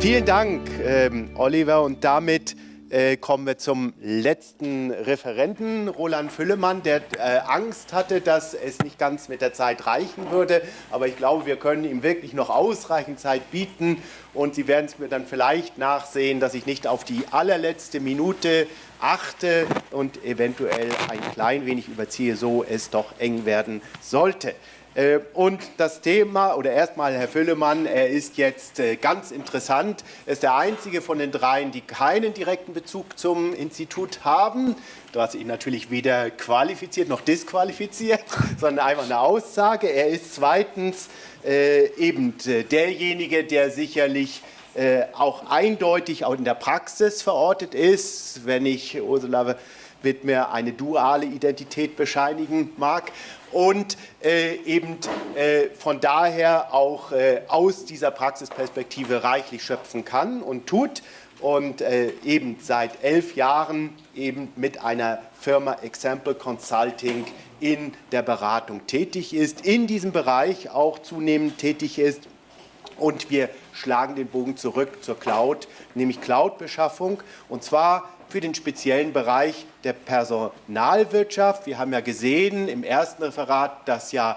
Vielen Dank, ähm, Oliver. Und damit äh, kommen wir zum letzten Referenten, Roland Füllemann, der äh, Angst hatte, dass es nicht ganz mit der Zeit reichen würde. Aber ich glaube, wir können ihm wirklich noch ausreichend Zeit bieten. Und Sie werden es mir dann vielleicht nachsehen, dass ich nicht auf die allerletzte Minute achte und eventuell ein klein wenig überziehe, so es doch eng werden sollte. Äh, und das Thema, oder erstmal Herr Füllemann, er ist jetzt äh, ganz interessant. Er ist der einzige von den dreien, die keinen direkten Bezug zum Institut haben. Hast ihn natürlich weder qualifiziert noch disqualifiziert, sondern einfach eine Aussage. Er ist zweitens äh, eben derjenige, der sicherlich auch eindeutig auch in der Praxis verortet ist. Wenn ich Ursula Wittmer eine duale Identität bescheinigen mag. Und äh, eben äh, von daher auch äh, aus dieser Praxisperspektive reichlich schöpfen kann und tut. Und äh, eben seit elf Jahren eben mit einer Firma Example Consulting in der Beratung tätig ist, in diesem Bereich auch zunehmend tätig ist. Und wir schlagen den Bogen zurück zur Cloud, nämlich Cloud-Beschaffung. Und zwar für den speziellen Bereich der Personalwirtschaft. Wir haben ja gesehen im ersten Referat, dass ja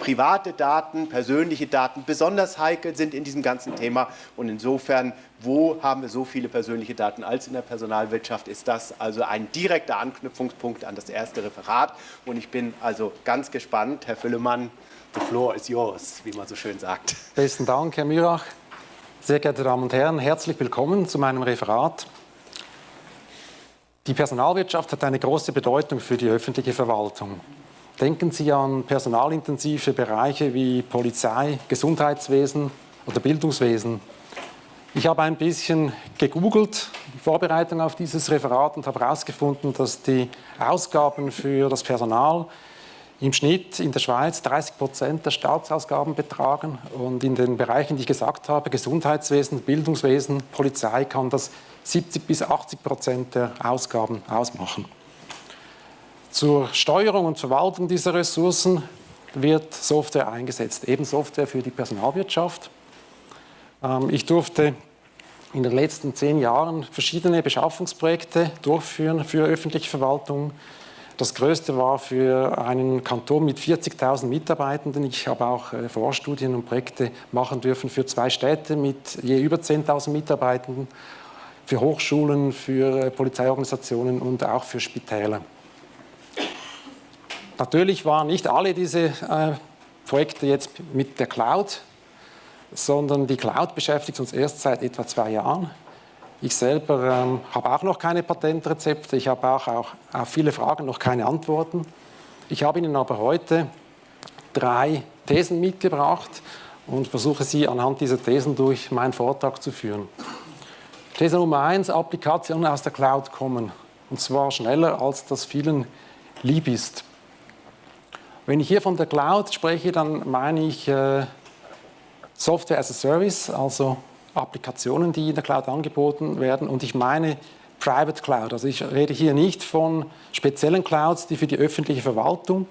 private Daten, persönliche Daten besonders heikel sind in diesem ganzen Thema. Und insofern, wo haben wir so viele persönliche Daten als in der Personalwirtschaft, ist das also ein direkter Anknüpfungspunkt an das erste Referat. Und ich bin also ganz gespannt, Herr Füllemann, the floor is yours, wie man so schön sagt. Besten Dank, Herr Mürach. Sehr geehrte Damen und Herren, herzlich willkommen zu meinem Referat. Die Personalwirtschaft hat eine große Bedeutung für die öffentliche Verwaltung. Denken Sie an personalintensive Bereiche wie Polizei, Gesundheitswesen oder Bildungswesen. Ich habe ein bisschen gegoogelt, in Vorbereitung auf dieses Referat und habe herausgefunden, dass die Ausgaben für das Personal im Schnitt in der Schweiz 30 Prozent der Staatsausgaben betragen und in den Bereichen, die ich gesagt habe, Gesundheitswesen, Bildungswesen, Polizei, kann das 70 bis 80 Prozent der Ausgaben ausmachen. Zur Steuerung und Verwaltung dieser Ressourcen wird Software eingesetzt, eben Software für die Personalwirtschaft. Ähm, ich durfte in den letzten zehn Jahren verschiedene Beschaffungsprojekte durchführen für öffentliche Verwaltung. Das größte war für einen Kanton mit 40.000 Mitarbeitenden. Ich habe auch äh, Vorstudien und Projekte machen dürfen für zwei Städte mit je über 10.000 Mitarbeitenden für Hochschulen, für äh, Polizeiorganisationen und auch für Spitäler. Natürlich waren nicht alle diese äh, Projekte jetzt mit der Cloud, sondern die Cloud beschäftigt uns erst seit etwa zwei Jahren. Ich selber ähm, habe auch noch keine Patentrezepte, ich habe auch, auch auf viele Fragen noch keine Antworten. Ich habe Ihnen aber heute drei Thesen mitgebracht und versuche Sie anhand dieser Thesen durch meinen Vortrag zu führen. These Nummer eins, Applikationen aus der Cloud kommen. Und zwar schneller, als das vielen lieb ist. Wenn ich hier von der Cloud spreche, dann meine ich äh, Software as a Service, also Applikationen, die in der Cloud angeboten werden. Und ich meine Private Cloud. Also ich rede hier nicht von speziellen Clouds, die für die öffentliche Verwaltung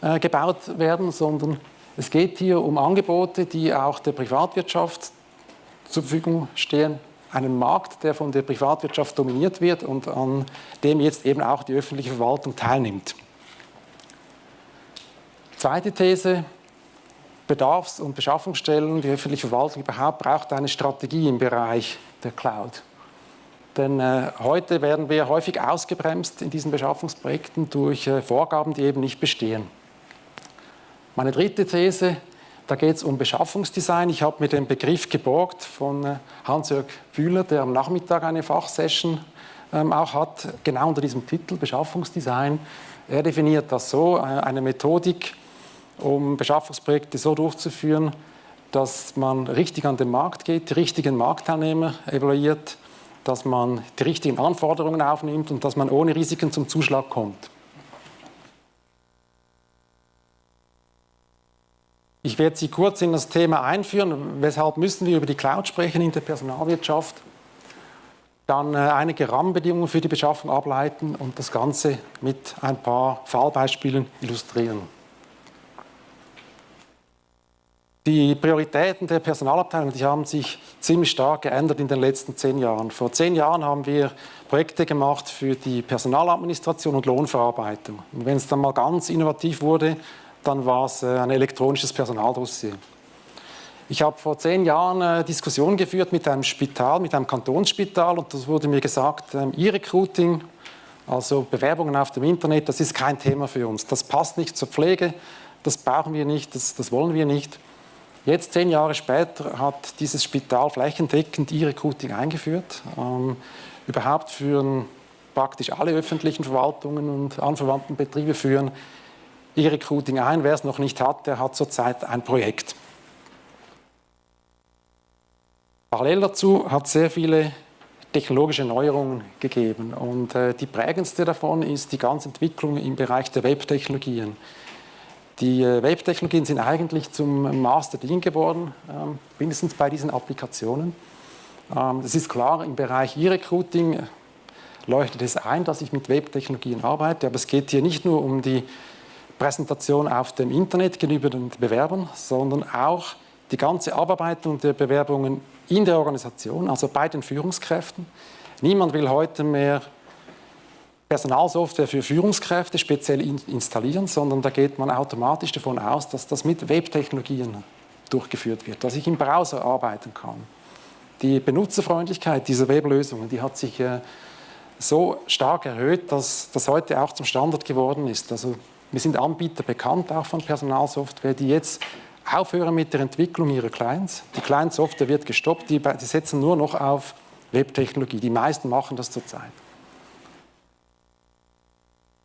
äh, gebaut werden, sondern es geht hier um Angebote, die auch der Privatwirtschaft zur Verfügung stehen, einen Markt, der von der Privatwirtschaft dominiert wird und an dem jetzt eben auch die öffentliche Verwaltung teilnimmt. Zweite These, Bedarfs- und Beschaffungsstellen, die öffentliche Verwaltung überhaupt braucht eine Strategie im Bereich der Cloud. Denn äh, heute werden wir häufig ausgebremst in diesen Beschaffungsprojekten durch äh, Vorgaben, die eben nicht bestehen. Meine dritte These, da geht es um Beschaffungsdesign. Ich habe mir den Begriff geborgt von äh, Hans-Jörg Bühler, der am Nachmittag eine Fachsession ähm, auch hat, genau unter diesem Titel Beschaffungsdesign. Er definiert das so, äh, eine Methodik, um Beschaffungsprojekte so durchzuführen, dass man richtig an den Markt geht, die richtigen Marktteilnehmer evaluiert, dass man die richtigen Anforderungen aufnimmt und dass man ohne Risiken zum Zuschlag kommt. Ich werde Sie kurz in das Thema einführen. Weshalb müssen wir über die Cloud sprechen in der Personalwirtschaft? Dann äh, einige Rahmenbedingungen für die Beschaffung ableiten und das Ganze mit ein paar Fallbeispielen illustrieren. Die Prioritäten der Personalabteilung die haben sich ziemlich stark geändert in den letzten zehn Jahren. Vor zehn Jahren haben wir Projekte gemacht für die Personaladministration und Lohnverarbeitung. Und wenn es dann mal ganz innovativ wurde, dann war es äh, ein elektronisches Personaldossier. Ich habe vor zehn Jahren eine Diskussion geführt mit einem Spital, mit einem Kantonsspital und das wurde mir gesagt, ähm, E-Recruiting, also Bewerbungen auf dem Internet, das ist kein Thema für uns. Das passt nicht zur Pflege, das brauchen wir nicht, das, das wollen wir nicht. Jetzt, zehn Jahre später, hat dieses Spital flächendeckend E-Recruiting eingeführt. Ähm, überhaupt führen praktisch alle öffentlichen Verwaltungen und anverwandten Betriebe führen E-Recruiting ein. Wer es noch nicht hat, der hat zurzeit ein Projekt. Parallel dazu hat es sehr viele technologische Neuerungen gegeben und äh, die prägendste davon ist die ganze Entwicklung im Bereich der Webtechnologien. Die äh, Web-Technologien sind eigentlich zum Master Dean geworden, ähm, mindestens bei diesen Applikationen. Ähm, es ist klar, im Bereich E-Recruiting leuchtet es ein, dass ich mit Web-Technologien arbeite, aber es geht hier nicht nur um die Präsentation auf dem Internet gegenüber den Bewerbern, sondern auch die ganze Abarbeitung der Bewerbungen in der Organisation, also bei den Führungskräften. Niemand will heute mehr Personalsoftware für Führungskräfte speziell installieren, sondern da geht man automatisch davon aus, dass das mit Webtechnologien durchgeführt wird, dass ich im Browser arbeiten kann. Die Benutzerfreundlichkeit dieser Weblösungen, die hat sich äh, so stark erhöht, dass das heute auch zum Standard geworden ist. Also wir sind Anbieter bekannt auch von Personalsoftware, die jetzt aufhören mit der Entwicklung ihrer Clients. Die Client-Software wird gestoppt, die, die setzen nur noch auf Webtechnologie. Die meisten machen das zurzeit.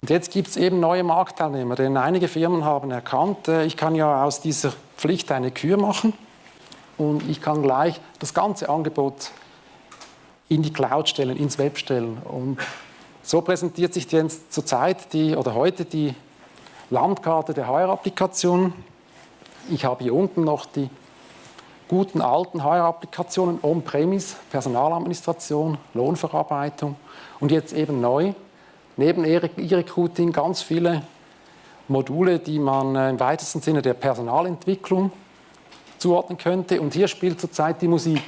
Und jetzt gibt es eben neue Marktteilnehmer, denn einige Firmen haben erkannt, äh, ich kann ja aus dieser Pflicht eine Kür machen und ich kann gleich das ganze Angebot in die Cloud stellen, ins Web stellen. Und so präsentiert sich jetzt zurzeit die, oder heute die Landkarte der HR-Applikation. Ich habe hier unten noch die guten alten HR-Applikationen On-Premise, Personaladministration, Lohnverarbeitung und jetzt eben neu neben E-Recruiting ganz viele Module, die man äh, im weitesten Sinne der Personalentwicklung zuordnen könnte. Und hier spielt zurzeit die Musik.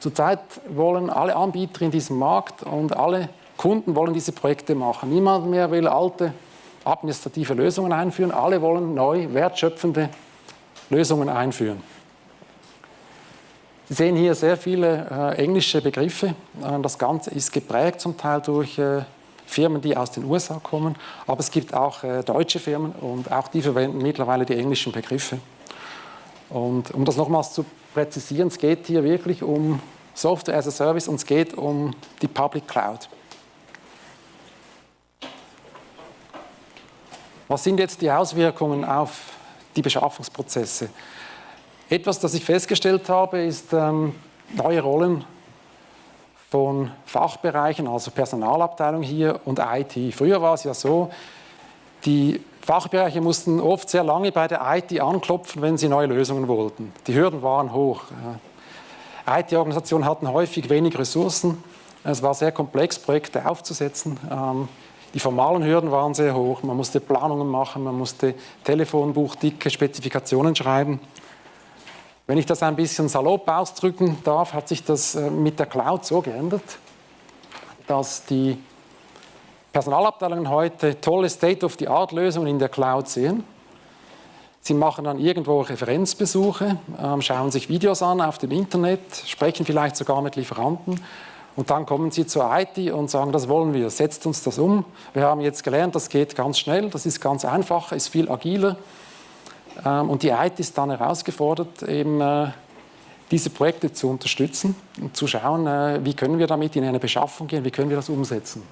Zurzeit wollen alle Anbieter in diesem Markt und alle Kunden wollen diese Projekte machen. Niemand mehr will alte administrative Lösungen einführen. Alle wollen neu wertschöpfende Lösungen einführen. Sie sehen hier sehr viele äh, englische Begriffe. Äh, das Ganze ist geprägt zum Teil durch äh, Firmen, die aus den USA kommen, aber es gibt auch äh, deutsche Firmen und auch die verwenden mittlerweile die englischen Begriffe. Und um das nochmals zu präzisieren, es geht hier wirklich um Software as a Service und es geht um die Public Cloud. Was sind jetzt die Auswirkungen auf die Beschaffungsprozesse? Etwas, das ich festgestellt habe, ist ähm, neue Rollen von Fachbereichen, also Personalabteilung hier und IT. Früher war es ja so, die Fachbereiche mussten oft sehr lange bei der IT anklopfen, wenn sie neue Lösungen wollten. Die Hürden waren hoch. IT-Organisationen hatten häufig wenig Ressourcen. Es war sehr komplex, Projekte aufzusetzen. Die formalen Hürden waren sehr hoch. Man musste Planungen machen, man musste telefonbuchdicke Spezifikationen schreiben. Wenn ich das ein bisschen salopp ausdrücken darf, hat sich das äh, mit der Cloud so geändert, dass die Personalabteilungen heute tolle State-of-the-Art-Lösungen in der Cloud sehen. Sie machen dann irgendwo Referenzbesuche, ähm, schauen sich Videos an auf dem Internet, sprechen vielleicht sogar mit Lieferanten und dann kommen sie zur IT und sagen, das wollen wir, setzt uns das um. Wir haben jetzt gelernt, das geht ganz schnell, das ist ganz einfach, ist viel agiler. Ähm, und die IT ist dann herausgefordert, eben äh, diese Projekte zu unterstützen und zu schauen, äh, wie können wir damit in eine Beschaffung gehen, wie können wir das umsetzen.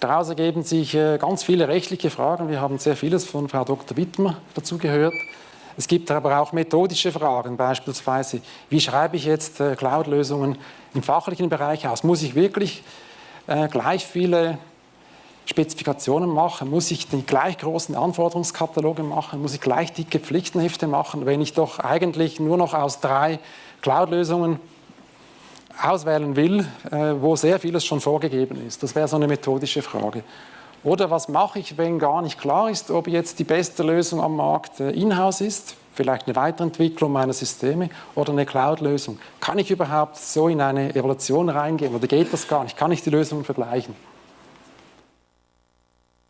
Daraus ergeben sich äh, ganz viele rechtliche Fragen. Wir haben sehr vieles von Frau Dr. Wittmer dazu gehört. Es gibt aber auch methodische Fragen, beispielsweise, wie schreibe ich jetzt Cloud-Lösungen im fachlichen Bereich aus? Muss ich wirklich gleich viele Spezifikationen machen, muss ich die gleich großen Anforderungskataloge machen, muss ich gleich dicke Pflichtenhefte machen, wenn ich doch eigentlich nur noch aus drei Cloud-Lösungen auswählen will, äh, wo sehr vieles schon vorgegeben ist. Das wäre so eine methodische Frage. Oder was mache ich, wenn gar nicht klar ist, ob jetzt die beste Lösung am Markt äh, in-house ist, vielleicht eine Weiterentwicklung meiner Systeme oder eine Cloud-Lösung. Kann ich überhaupt so in eine Evaluation reingehen oder geht das gar nicht? Kann ich die Lösungen vergleichen?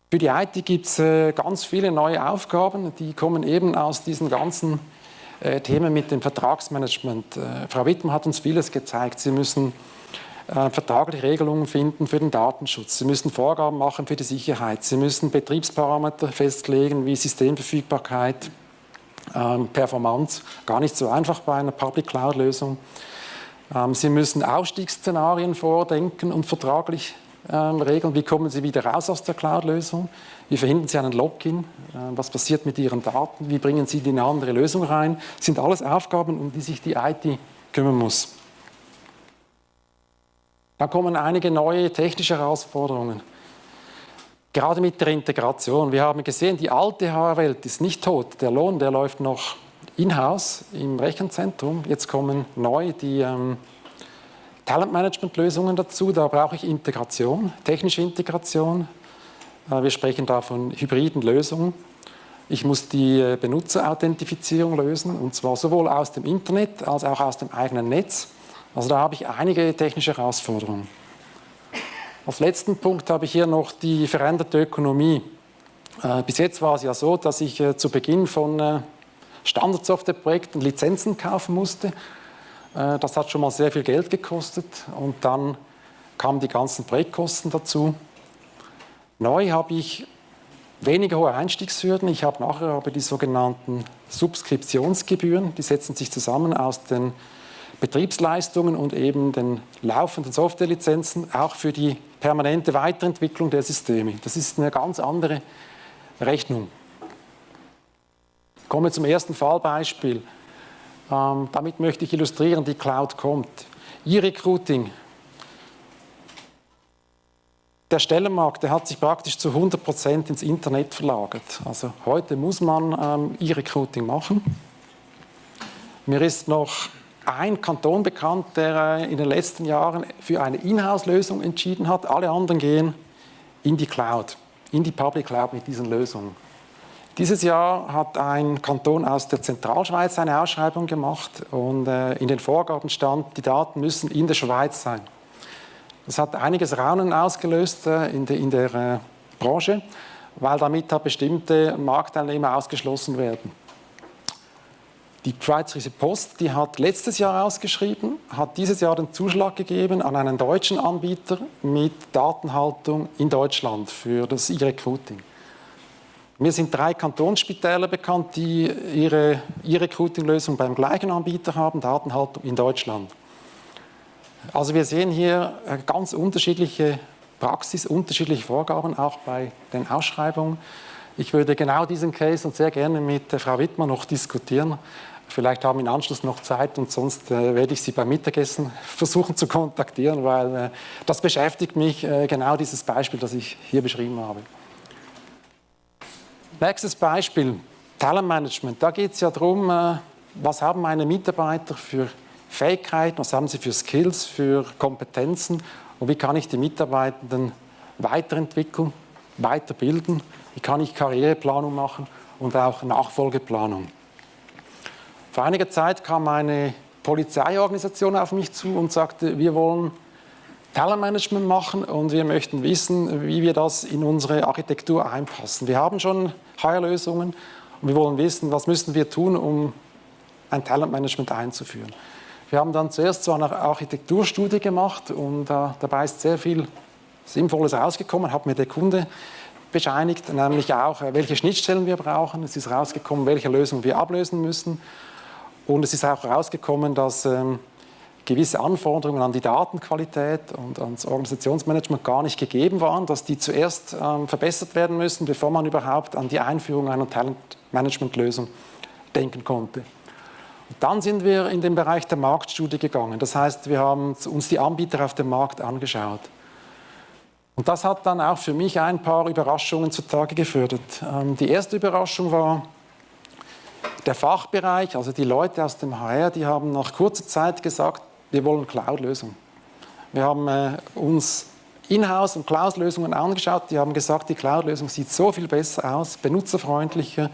Für die IT gibt es äh, ganz viele neue Aufgaben, die kommen eben aus diesen ganzen äh, Themen mit dem Vertragsmanagement. Frau Wittmann hat uns vieles gezeigt. Sie müssen äh, vertragliche Regelungen finden für den Datenschutz. Sie müssen Vorgaben machen für die Sicherheit. Sie müssen Betriebsparameter festlegen wie Systemverfügbarkeit, ähm, Performance. Gar nicht so einfach bei einer Public Cloud-Lösung. Ähm, Sie müssen Ausstiegsszenarien vordenken und vertraglich ähm, regeln. Wie kommen Sie wieder raus aus der Cloud-Lösung? Wie verhindern Sie einen Login? Äh, was passiert mit Ihren Daten? Wie bringen Sie die in eine andere Lösung rein? Das sind alles Aufgaben, um die sich die IT kümmern muss. Da kommen einige neue technische Herausforderungen. Gerade mit der Integration. Wir haben gesehen, die alte HR-Welt ist nicht tot. Der Lohn, der läuft noch in-house im Rechenzentrum. Jetzt kommen neu die ähm, Talentmanagement-Lösungen dazu. Da brauche ich Integration, technische Integration. Äh, wir sprechen da von hybriden Lösungen. Ich muss die äh, Benutzerauthentifizierung lösen, und zwar sowohl aus dem Internet als auch aus dem eigenen Netz. Also da habe ich einige technische Herausforderungen. Als letzten Punkt habe ich hier noch die veränderte Ökonomie. Äh, bis jetzt war es ja so, dass ich äh, zu Beginn von äh, Standardsoftwareprojekten Lizenzen kaufen musste. Das hat schon mal sehr viel Geld gekostet und dann kamen die ganzen Projektkosten dazu. Neu habe ich weniger hohe Einstiegshürden. Ich habe nachher aber die sogenannten Subskriptionsgebühren. Die setzen sich zusammen aus den Betriebsleistungen und eben den laufenden Softwarelizenzen auch für die permanente Weiterentwicklung der Systeme. Das ist eine ganz andere Rechnung. Kommen wir zum ersten Fallbeispiel. Ähm, damit möchte ich illustrieren, die Cloud kommt. E-Recruiting. Der Stellenmarkt der hat sich praktisch zu 100 Prozent ins Internet verlagert. Also heute muss man ähm, E-Recruiting machen. Mir ist noch ein Kanton bekannt, der äh, in den letzten Jahren für eine Inhouse-Lösung entschieden hat. Alle anderen gehen in die Cloud, in die Public Cloud mit diesen Lösungen. Dieses Jahr hat ein Kanton aus der Zentralschweiz eine Ausschreibung gemacht und äh, in den Vorgaben stand, die Daten müssen in der Schweiz sein. Das hat einiges Raunen ausgelöst äh, in der, in der Branche, weil damit bestimmte Marktteilnehmer ausgeschlossen werden. Die Schweizerische Post, die hat letztes Jahr ausgeschrieben, hat dieses Jahr den Zuschlag gegeben an einen deutschen Anbieter mit Datenhaltung in Deutschland für das E-Recruiting. Mir sind drei Kantonsspitäler bekannt, die ihre E-Recruiting-Lösung beim gleichen Anbieter haben, Datenhaltung in Deutschland. Also wir sehen hier äh, ganz unterschiedliche Praxis, unterschiedliche Vorgaben, auch bei den Ausschreibungen. Ich würde genau diesen Case und sehr gerne mit äh, Frau Wittmann noch diskutieren. Vielleicht haben wir im Anschluss noch Zeit und sonst äh, werde ich Sie beim Mittagessen versuchen zu kontaktieren, weil äh, das beschäftigt mich, äh, genau dieses Beispiel, das ich hier beschrieben habe. Nächstes Beispiel, Talentmanagement. Da geht es ja darum, äh, was haben meine Mitarbeiter für Fähigkeiten, was haben sie für Skills, für Kompetenzen und wie kann ich die Mitarbeitenden weiterentwickeln, weiterbilden, wie kann ich Karriereplanung machen und auch Nachfolgeplanung. Vor einiger Zeit kam eine Polizeiorganisation auf mich zu und sagte, wir wollen Talentmanagement machen und wir möchten wissen, wie wir das in unsere Architektur einpassen. Wir haben schon HR-Lösungen und wir wollen wissen, was müssen wir tun, um ein Talentmanagement einzuführen. Wir haben dann zuerst so eine Architekturstudie gemacht und äh, dabei ist sehr viel Sinnvolles rausgekommen, hat mir der Kunde bescheinigt, nämlich auch, äh, welche Schnittstellen wir brauchen. Es ist rausgekommen, welche Lösung wir ablösen müssen und es ist auch herausgekommen, dass ähm, gewisse Anforderungen an die Datenqualität und ans Organisationsmanagement gar nicht gegeben waren, dass die zuerst ähm, verbessert werden müssen, bevor man überhaupt an die Einführung einer Talentmanagementlösung denken konnte. Und dann sind wir in den Bereich der Marktstudie gegangen. Das heißt, wir haben uns die Anbieter auf dem Markt angeschaut. Und das hat dann auch für mich ein paar Überraschungen zutage gefördert. Ähm, die erste Überraschung war, der Fachbereich, also die Leute aus dem HR, die haben nach kurzer Zeit gesagt, wir wollen Cloud-Lösungen. Wir haben äh, uns Inhouse- und Cloud-Lösungen angeschaut. Die haben gesagt, die Cloud-Lösung sieht so viel besser aus, benutzerfreundlicher,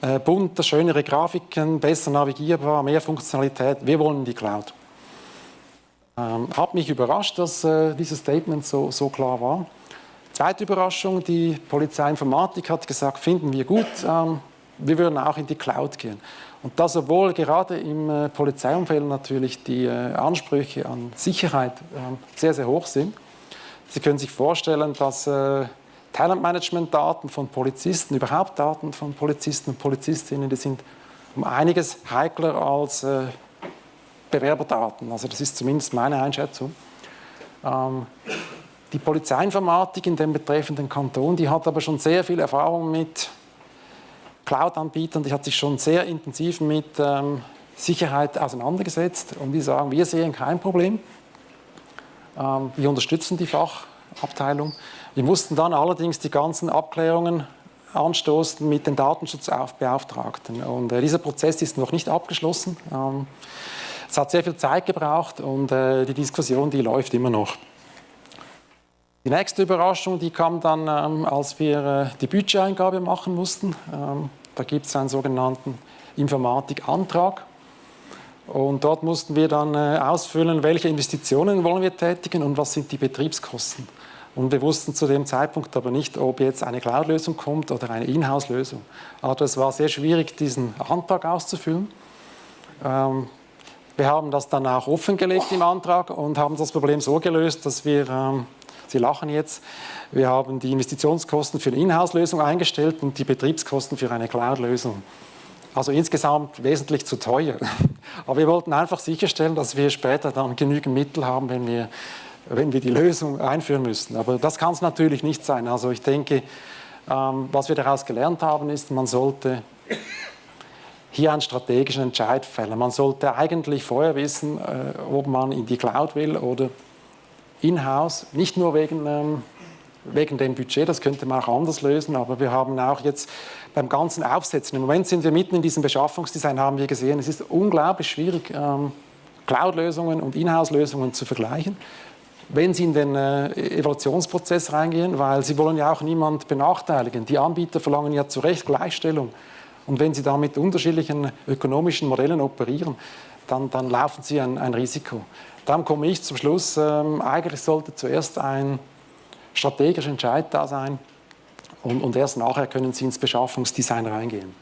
äh, bunter, schönere Grafiken, besser navigierbar, mehr Funktionalität. Wir wollen die Cloud. Ähm, hat mich überrascht, dass äh, dieses Statement so, so klar war. Zweite Überraschung, die Polizeiinformatik hat gesagt, finden wir gut, ähm, wir würden auch in die Cloud gehen. Und das, obwohl gerade im äh, Polizeiumfeld natürlich die äh, Ansprüche an Sicherheit äh, sehr, sehr hoch sind. Sie können sich vorstellen, dass äh, Talentmanagement-Daten von Polizisten, überhaupt Daten von Polizisten und Polizistinnen, die sind um einiges heikler als Bewerberdaten. Also das ist zumindest meine Einschätzung. Ähm, die Polizeiinformatik in dem betreffenden Kanton, die hat aber schon sehr viel Erfahrung mit Cloud-Anbietern, die hat sich schon sehr intensiv mit ähm, Sicherheit auseinandergesetzt und die sagen, wir sehen kein Problem. Ähm, wir unterstützen die Fachabteilung. Wir mussten dann allerdings die ganzen Abklärungen anstoßen mit den Datenschutzbeauftragten. Und äh, dieser Prozess ist noch nicht abgeschlossen. Ähm, es hat sehr viel Zeit gebraucht und äh, die Diskussion, die läuft immer noch. Die nächste Überraschung, die kam dann, ähm, als wir äh, die Budgeteingabe machen mussten. Ähm, da gibt es einen sogenannten Informatikantrag. Und dort mussten wir dann äh, ausfüllen, welche Investitionen wollen wir tätigen und was sind die Betriebskosten. Und wir wussten zu dem Zeitpunkt aber nicht, ob jetzt eine Cloud-Lösung kommt oder eine Inhouse-Lösung. Also es war sehr schwierig, diesen Antrag auszufüllen. Ähm, wir haben das dann auch offengelegt im Antrag und haben das Problem so gelöst, dass wir ähm, Sie lachen jetzt. Wir haben die Investitionskosten für eine Inhouse-Lösung eingestellt und die Betriebskosten für eine Cloud-Lösung. Also insgesamt wesentlich zu teuer. Aber wir wollten einfach sicherstellen, dass wir später dann genügend Mittel haben, wenn wir, wenn wir die Lösung einführen müssen. Aber das kann es natürlich nicht sein. Also ich denke, ähm, was wir daraus gelernt haben, ist, man sollte hier einen strategischen Entscheid fällen. Man sollte eigentlich vorher wissen, äh, ob man in die Cloud will oder in-house, nicht nur wegen, ähm, wegen dem Budget, das könnte man auch anders lösen, aber wir haben auch jetzt beim ganzen Aufsetzen, im Moment sind wir mitten in diesem Beschaffungsdesign, haben wir gesehen, es ist unglaublich schwierig, ähm, Cloud-Lösungen und In-house-Lösungen zu vergleichen wenn Sie in den äh, Evaluationsprozess reingehen, weil Sie wollen ja auch niemand benachteiligen. Die Anbieter verlangen ja zu Recht Gleichstellung. Und wenn Sie da mit unterschiedlichen ökonomischen Modellen operieren, dann, dann laufen Sie ein, ein Risiko. Dann komme ich zum Schluss, ähm, eigentlich sollte zuerst ein strategischer Entscheid da sein und, und erst nachher können Sie ins Beschaffungsdesign reingehen.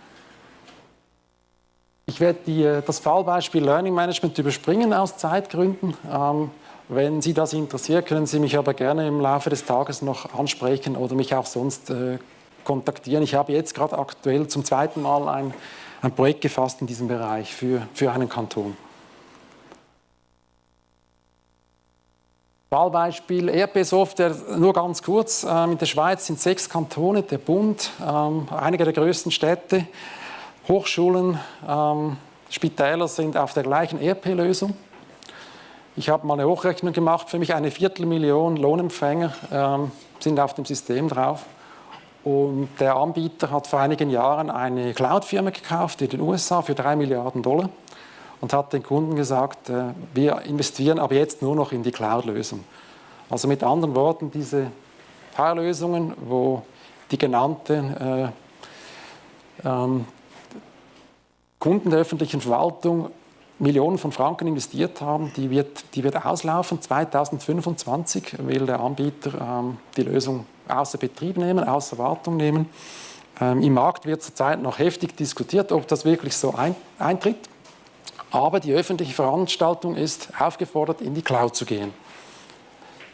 Ich werde die, äh, das Fallbeispiel Learning Management überspringen aus Zeitgründen. Ähm, wenn Sie das interessiert, können Sie mich aber gerne im Laufe des Tages noch ansprechen oder mich auch sonst äh, kontaktieren. Ich habe jetzt gerade aktuell zum zweiten Mal ein, ein Projekt gefasst in diesem Bereich für, für einen Kanton. Wahlbeispiel ERP-Software, nur ganz kurz. Ähm, in der Schweiz sind sechs Kantone, der Bund, ähm, einige der größten Städte, Hochschulen, ähm, Spitäler sind auf der gleichen ERP-Lösung. Ich habe mal eine Hochrechnung gemacht, für mich eine Viertelmillion Lohnempfänger sind auf dem System drauf. Und der Anbieter hat vor einigen Jahren eine Cloud-Firma gekauft in den USA für drei Milliarden Dollar und hat den Kunden gesagt, äh, wir investieren aber jetzt nur noch in die Cloud-Lösung. Also mit anderen Worten, diese Paar-Lösungen, wo die genannten äh, ähm, Kunden der öffentlichen Verwaltung Millionen von Franken investiert haben, die wird, die wird auslaufen. 2025 will der Anbieter ähm, die Lösung außer Betrieb nehmen, außer Wartung nehmen. Ähm, Im Markt wird zurzeit noch heftig diskutiert, ob das wirklich so ein, eintritt. Aber die öffentliche Veranstaltung ist aufgefordert, in die Cloud zu gehen.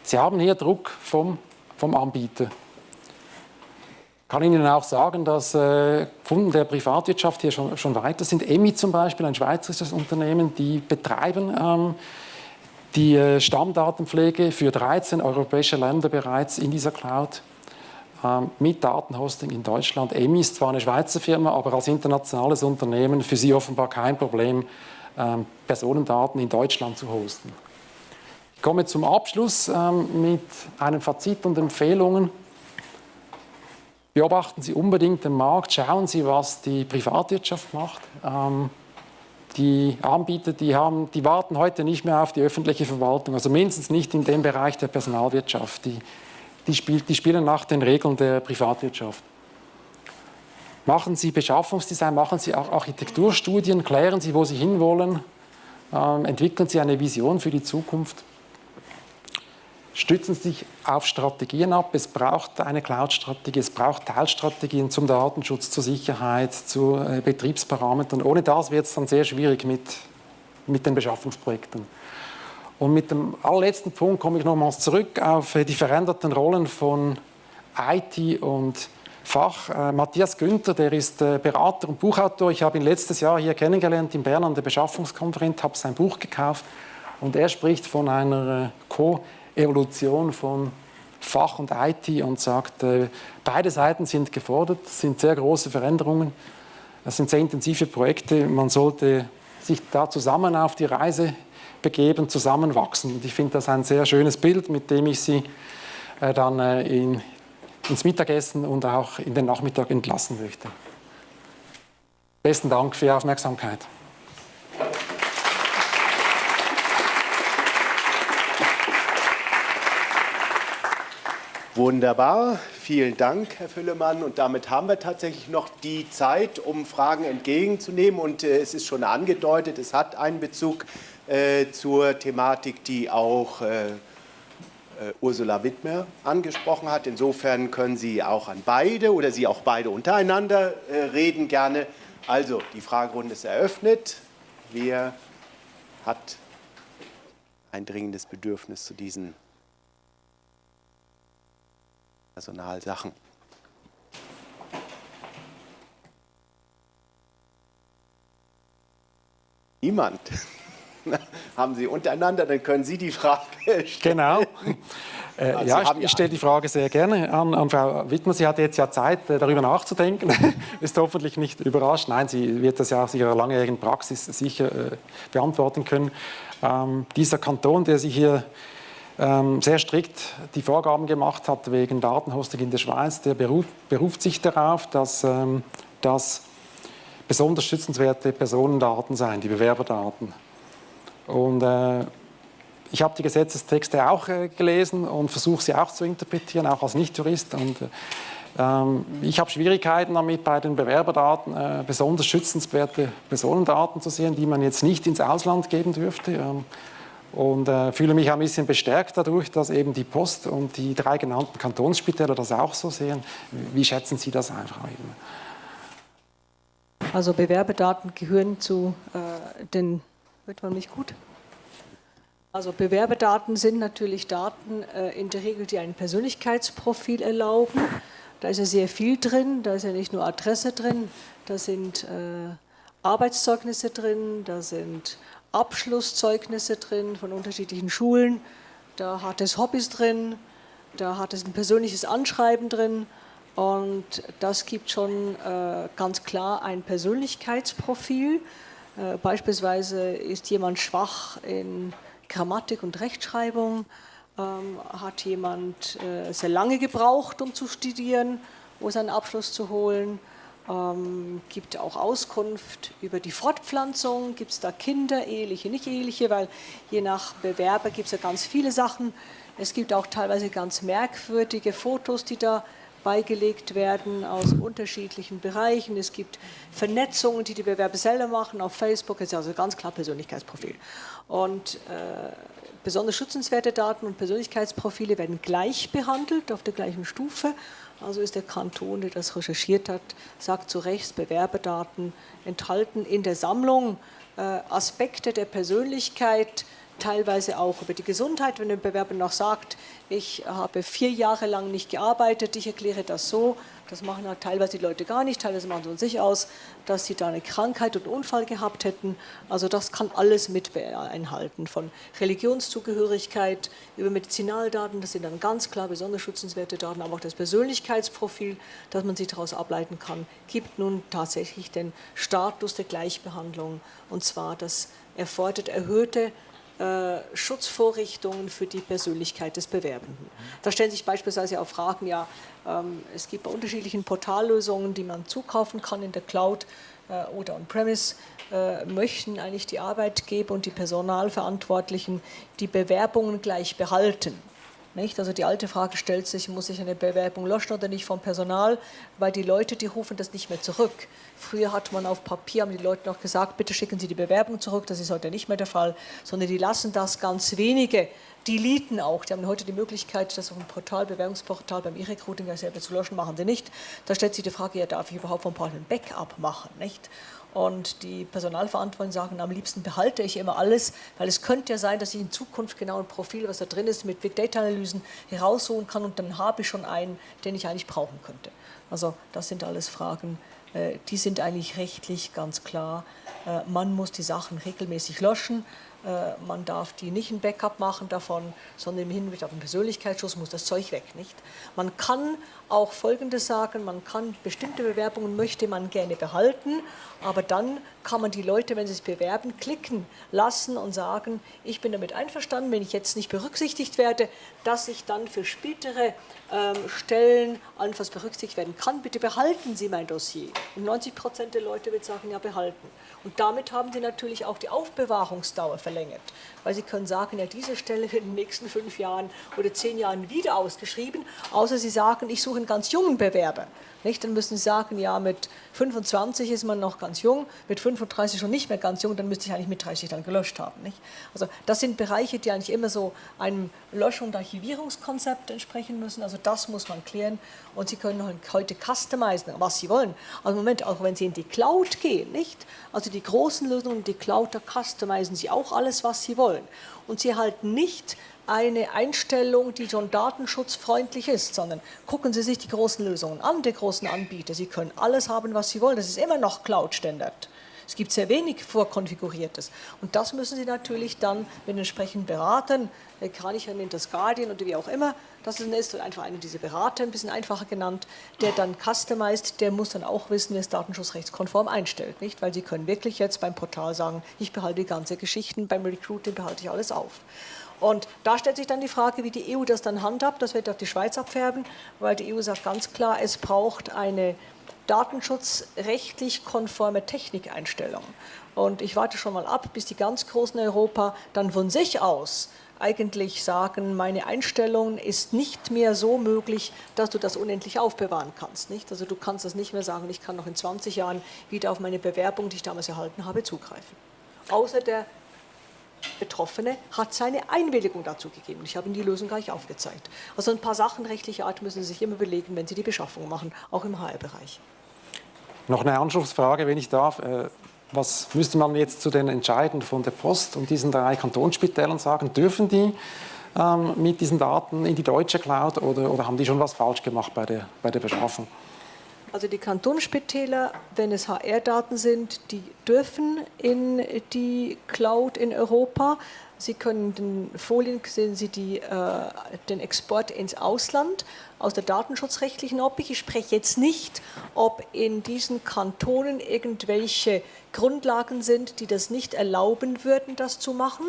Sie haben hier Druck vom, vom Anbieter. Ich kann Ihnen auch sagen, dass äh, Kunden der Privatwirtschaft hier schon, schon weiter sind. EMI zum Beispiel, ein schweizerisches Unternehmen, die betreiben ähm, die äh, Stammdatenpflege für 13 europäische Länder bereits in dieser Cloud ähm, mit Datenhosting in Deutschland. EMI ist zwar eine Schweizer Firma, aber als internationales Unternehmen für sie offenbar kein Problem, Personendaten in Deutschland zu hosten. Ich komme zum Abschluss ähm, mit einem Fazit und Empfehlungen. Beobachten Sie unbedingt den Markt, schauen Sie, was die Privatwirtschaft macht. Ähm, die Anbieter, die, haben, die warten heute nicht mehr auf die öffentliche Verwaltung, also mindestens nicht in dem Bereich der Personalwirtschaft. Die, die, spiel, die spielen nach den Regeln der Privatwirtschaft. Machen Sie Beschaffungsdesign, machen Sie auch Architekturstudien, klären Sie, wo Sie hinwollen, ähm, entwickeln Sie eine Vision für die Zukunft stützen sich auf Strategien ab. Es braucht eine Cloud-Strategie, es braucht Teilstrategien zum Datenschutz, zur Sicherheit, zu äh, Betriebsparametern. Ohne das wird es dann sehr schwierig mit, mit den Beschaffungsprojekten. Und mit dem allerletzten Punkt komme ich nochmals zurück auf äh, die veränderten Rollen von IT und Fach. Äh, Matthias Günther, der ist äh, Berater und Buchautor. Ich habe ihn letztes Jahr hier kennengelernt in Bern an der Beschaffungskonferenz, habe sein Buch gekauft und er spricht von einer äh, Co- Evolution von Fach und IT und sagt, äh, beide Seiten sind gefordert, es sind sehr große Veränderungen, es sind sehr intensive Projekte, man sollte sich da zusammen auf die Reise begeben, zusammenwachsen. Und ich finde das ein sehr schönes Bild, mit dem ich Sie äh, dann äh, in, ins Mittagessen und auch in den Nachmittag entlassen möchte. Besten Dank für Ihre Aufmerksamkeit. Wunderbar, vielen Dank, Herr Füllemann. Und damit haben wir tatsächlich noch die Zeit, um Fragen entgegenzunehmen. Und äh, es ist schon angedeutet, es hat einen Bezug äh, zur Thematik, die auch äh, Ursula Wittmer angesprochen hat. Insofern können Sie auch an beide oder Sie auch beide untereinander äh, reden gerne. Also, die Fragerunde ist eröffnet. Wer hat ein dringendes Bedürfnis zu diesen Personalsachen. Niemand. haben Sie untereinander, dann können Sie die Frage stellen. Genau. Äh, also ja, ich, ich stelle die Frage sehr gerne an, an, Frau Wittmer. Sie hat jetzt ja Zeit, äh, darüber nachzudenken. Ist hoffentlich nicht überrascht. Nein, sie wird das ja aus ihrer langjährigen Praxis sicher äh, beantworten können. Ähm, dieser Kanton, der sich hier ähm, sehr strikt die Vorgaben gemacht hat wegen Datenhosting in der Schweiz, der beruft, beruft sich darauf, dass ähm, das besonders schützenswerte Personendaten seien, die Bewerberdaten. Und äh, ich habe die Gesetzestexte auch äh, gelesen und versuche sie auch zu interpretieren, auch als Nicht-Jurist. Und ähm, ich habe Schwierigkeiten damit, bei den Bewerberdaten äh, besonders schützenswerte Personendaten zu sehen, die man jetzt nicht ins Ausland geben dürfte. Ähm, und äh, fühle mich ein bisschen bestärkt dadurch, dass eben die Post und die drei genannten Kantonsspitäler das auch so sehen. Wie schätzen Sie das einfach? Also Bewerbedaten gehören zu äh, den, wird man nicht gut? Also Bewerbedaten sind natürlich Daten äh, in der Regel, die ein Persönlichkeitsprofil erlauben. Da ist ja sehr viel drin, da ist ja nicht nur Adresse drin, da sind äh, Arbeitszeugnisse drin, da sind Abschlusszeugnisse drin von unterschiedlichen Schulen, da hat es Hobbys drin, da hat es ein persönliches Anschreiben drin und das gibt schon äh, ganz klar ein Persönlichkeitsprofil. Äh, beispielsweise ist jemand schwach in Grammatik und Rechtschreibung, ähm, hat jemand äh, sehr lange gebraucht, um zu studieren, um seinen Abschluss zu holen, ähm, gibt auch Auskunft über die Fortpflanzung, gibt es da Kinder, eheliche, nicht eheliche, weil je nach Bewerber gibt es ja ganz viele Sachen. Es gibt auch teilweise ganz merkwürdige Fotos, die da beigelegt werden aus unterschiedlichen Bereichen. Es gibt Vernetzungen, die die Bewerber selber machen auf Facebook. Das ist also ganz klar Persönlichkeitsprofil. Und äh, besonders schützenswerte Daten und Persönlichkeitsprofile werden gleich behandelt, auf der gleichen Stufe. Also ist der Kanton, der das recherchiert hat, sagt zu Recht, Bewerberdaten enthalten in der Sammlung äh, Aspekte der Persönlichkeit, teilweise auch über die Gesundheit, wenn der Bewerber noch sagt, ich habe vier Jahre lang nicht gearbeitet, ich erkläre das so, das machen halt teilweise die Leute gar nicht, teilweise machen sie von sich aus, dass sie da eine Krankheit und Unfall gehabt hätten. Also das kann alles mit einhalten, von Religionszugehörigkeit über Medizinaldaten, das sind dann ganz klar besonders schützenswerte Daten, aber auch das Persönlichkeitsprofil, das man sich daraus ableiten kann, gibt nun tatsächlich den Status der Gleichbehandlung und zwar das erfordert erhöhte äh, Schutzvorrichtungen für die Persönlichkeit des Bewerbenden. Da stellen sich beispielsweise auch Fragen, ja, ähm, es gibt bei unterschiedlichen Portallösungen, die man zukaufen kann in der Cloud, äh, oder on-premise, äh, möchten eigentlich die Arbeitgeber und die Personalverantwortlichen die Bewerbungen gleich behalten. Nicht? Also die alte Frage stellt sich, muss ich eine Bewerbung löschen oder nicht vom Personal, weil die Leute, die rufen das nicht mehr zurück. Früher hat man auf Papier, haben die Leute noch gesagt, bitte schicken Sie die Bewerbung zurück, das ist heute nicht mehr der Fall, sondern die lassen das ganz wenige die deleten auch. Die haben heute die Möglichkeit, das auf dem Portal, Bewerbungsportal beim E-Recruiting selber zu löschen, machen sie nicht. Da stellt sich die Frage, ja, darf ich überhaupt vom Portal ein Backup machen, nicht? Und die Personalverantwortlichen sagen, am liebsten behalte ich immer alles, weil es könnte ja sein, dass ich in Zukunft genau ein Profil, was da drin ist, mit Big Data Analysen heraussuchen kann und dann habe ich schon einen, den ich eigentlich brauchen könnte. Also das sind alles Fragen, äh, die sind eigentlich rechtlich ganz klar. Äh, man muss die Sachen regelmäßig löschen. Äh, man darf die nicht ein Backup machen davon, sondern im Hinblick auf den Persönlichkeitsschutz muss das Zeug weg, nicht? Man kann auch Folgendes sagen, man kann bestimmte Bewerbungen möchte man gerne behalten, aber dann kann man die Leute, wenn sie sich bewerben, klicken lassen und sagen, ich bin damit einverstanden, wenn ich jetzt nicht berücksichtigt werde, dass ich dann für spätere ähm, Stellen allenfalls berücksichtigt werden kann. Bitte behalten Sie mein Dossier. Und 90 Prozent der Leute wird sagen, ja behalten. Und damit haben Sie natürlich auch die Aufbewahrungsdauer verlängert. Weil Sie können sagen, ja diese Stelle wird in den nächsten fünf Jahren oder zehn Jahren wieder ausgeschrieben, außer Sie sagen, ich suche einen ganz jungen Bewerber. Nicht? Dann müssen Sie sagen, ja, mit 25 ist man noch ganz jung, mit 35 schon nicht mehr ganz jung, dann müsste ich eigentlich mit 30 dann gelöscht haben. Nicht? Also das sind Bereiche, die eigentlich immer so einem Löschung- und Archivierungskonzept entsprechen müssen. Also das muss man klären und Sie können heute customizen, was Sie wollen. Also im Moment, auch wenn Sie in die Cloud gehen, nicht? Also die großen Lösungen, die Cloud, da customizen Sie auch alles, was Sie wollen. Und Sie halten nicht eine Einstellung, die schon datenschutzfreundlich ist, sondern gucken Sie sich die großen Lösungen an, die großen Anbieter. Sie können alles haben, was Sie wollen. Das ist immer noch Cloud-Standard. Es gibt sehr wenig vorkonfiguriertes. Und das müssen Sie natürlich dann mit entsprechenden Beratern, Kranicher nennt das Guardian oder wie auch immer, das ist einfach einer dieser Berater, ein bisschen einfacher genannt, der dann customized, der muss dann auch wissen, wer es datenschutzrechtskonform einstellt. Nicht? Weil Sie können wirklich jetzt beim Portal sagen, ich behalte die ganze Geschichten, beim Recruiting behalte ich alles auf. Und da stellt sich dann die Frage, wie die EU das dann handhabt. Das wird auf die Schweiz abfärben, weil die EU sagt ganz klar, es braucht eine datenschutzrechtlich konforme Technikeinstellung. Und ich warte schon mal ab, bis die ganz Großen Europa dann von sich aus eigentlich sagen, meine Einstellung ist nicht mehr so möglich, dass du das unendlich aufbewahren kannst. Nicht? Also du kannst das nicht mehr sagen, ich kann noch in 20 Jahren wieder auf meine Bewerbung, die ich damals erhalten habe, zugreifen. Außer der Betroffene hat seine Einwilligung dazu gegeben. Ich habe Ihnen die Lösung gleich aufgezeigt. Also ein paar Sachen rechtlicher Art müssen Sie sich immer überlegen, wenn Sie die Beschaffung machen, auch im HR-Bereich. Noch eine Anschlussfrage, wenn ich darf. Äh, was müsste man jetzt zu den Entscheiden von der Post und diesen drei Kantonsspitälern sagen? Dürfen die ähm, mit diesen Daten in die deutsche Cloud oder, oder haben die schon was falsch gemacht bei der, bei der Beschaffung? Also die Kantonsspitäler, wenn es HR-Daten sind, die dürfen in die Cloud in Europa. Sie können den Folien sehen Sie die, äh, den Export ins Ausland aus der datenschutzrechtlichen Optik. Ich spreche jetzt nicht, ob in diesen Kantonen irgendwelche Grundlagen sind, die das nicht erlauben würden, das zu machen.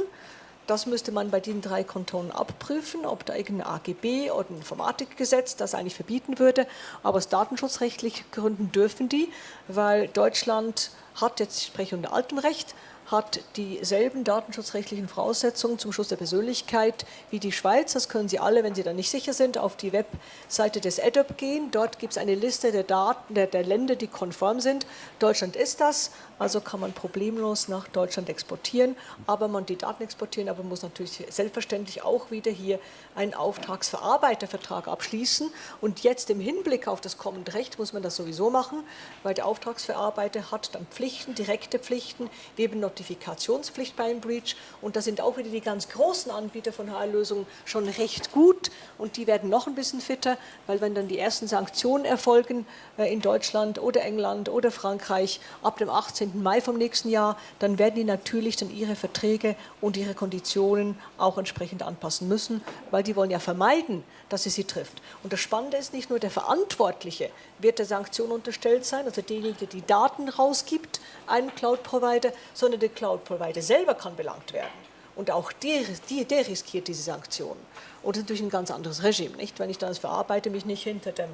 Das müsste man bei den drei Kantonen abprüfen, ob da irgendein AGB oder ein Informatikgesetz das eigentlich verbieten würde. Aber aus datenschutzrechtlichen Gründen dürfen die, weil Deutschland hat, jetzt spreche ich unter altem Recht, hat dieselben datenschutzrechtlichen Voraussetzungen zum Schutz der Persönlichkeit wie die Schweiz. Das können Sie alle, wenn Sie da nicht sicher sind, auf die Webseite des EDOP gehen. Dort gibt es eine Liste der, Daten, der, der Länder, die konform sind. Deutschland ist das, also kann man problemlos nach Deutschland exportieren, aber man die Daten exportieren, aber muss natürlich selbstverständlich auch wieder hier einen Auftragsverarbeitervertrag abschließen. Und jetzt im Hinblick auf das kommende Recht muss man das sowieso machen, weil der Auftragsverarbeiter hat dann Pflichten, direkte Pflichten, eben Notifikationspflicht beim Breach. Und da sind auch wieder die ganz großen Anbieter von HR-Lösungen schon recht gut und die werden noch ein bisschen fitter, weil wenn dann die ersten Sanktionen erfolgen äh, in Deutschland oder England oder Frankreich ab dem 18. Mai vom nächsten Jahr, dann werden die natürlich dann ihre Verträge und ihre Konditionen auch entsprechend anpassen müssen, weil die wollen ja vermeiden, dass sie sie trifft. Und das Spannende ist nicht nur der Verantwortliche wird der Sanktion unterstellt sein, also derjenige, der die Daten rausgibt, einem Cloud-Provider, sondern der Cloud-Provider selber kann belangt werden. Und auch der, der, riskiert diese Sanktionen. Und das ist natürlich ein ganz anderes Regime, nicht? Wenn ich dann als Verarbeiter mich nicht hinter dem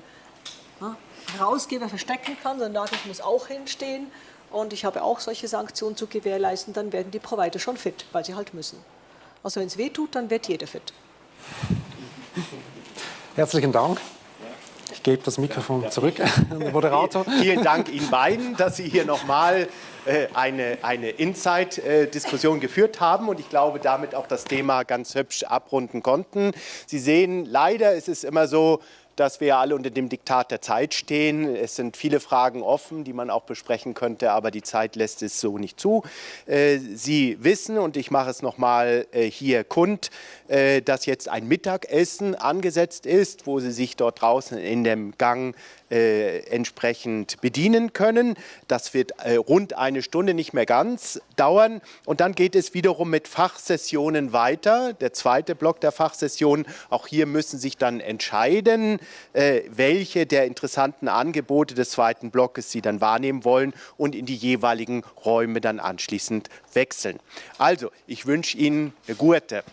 ja, Herausgeber verstecken kann, sondern ich muss auch hinstehen und ich habe auch solche Sanktionen zu gewährleisten, dann werden die Provider schon fit, weil sie halt müssen. Also wenn es weh tut, dann wird jeder fit. Herzlichen Dank. Ich gebe das Mikrofon zurück an den Moderator. Vielen Dank Ihnen beiden, dass Sie hier nochmal äh, eine, eine Inside-Diskussion geführt haben und ich glaube, damit auch das Thema ganz hübsch abrunden konnten. Sie sehen, leider ist es immer so, dass wir alle unter dem Diktat der Zeit stehen. Es sind viele Fragen offen, die man auch besprechen könnte, aber die Zeit lässt es so nicht zu. Äh, Sie wissen, und ich mache es nochmal äh, hier kund, äh, dass jetzt ein Mittagessen angesetzt ist, wo Sie sich dort draußen in dem Gang äh, entsprechend bedienen können. Das wird äh, rund eine Stunde, nicht mehr ganz, dauern. Und dann geht es wiederum mit Fachsessionen weiter. Der zweite Block der Fachsessionen. Auch hier müssen sich dann entscheiden, äh, welche der interessanten Angebote des zweiten Blockes Sie dann wahrnehmen wollen und in die jeweiligen Räume dann anschließend wechseln. Also, ich wünsche Ihnen eine gute.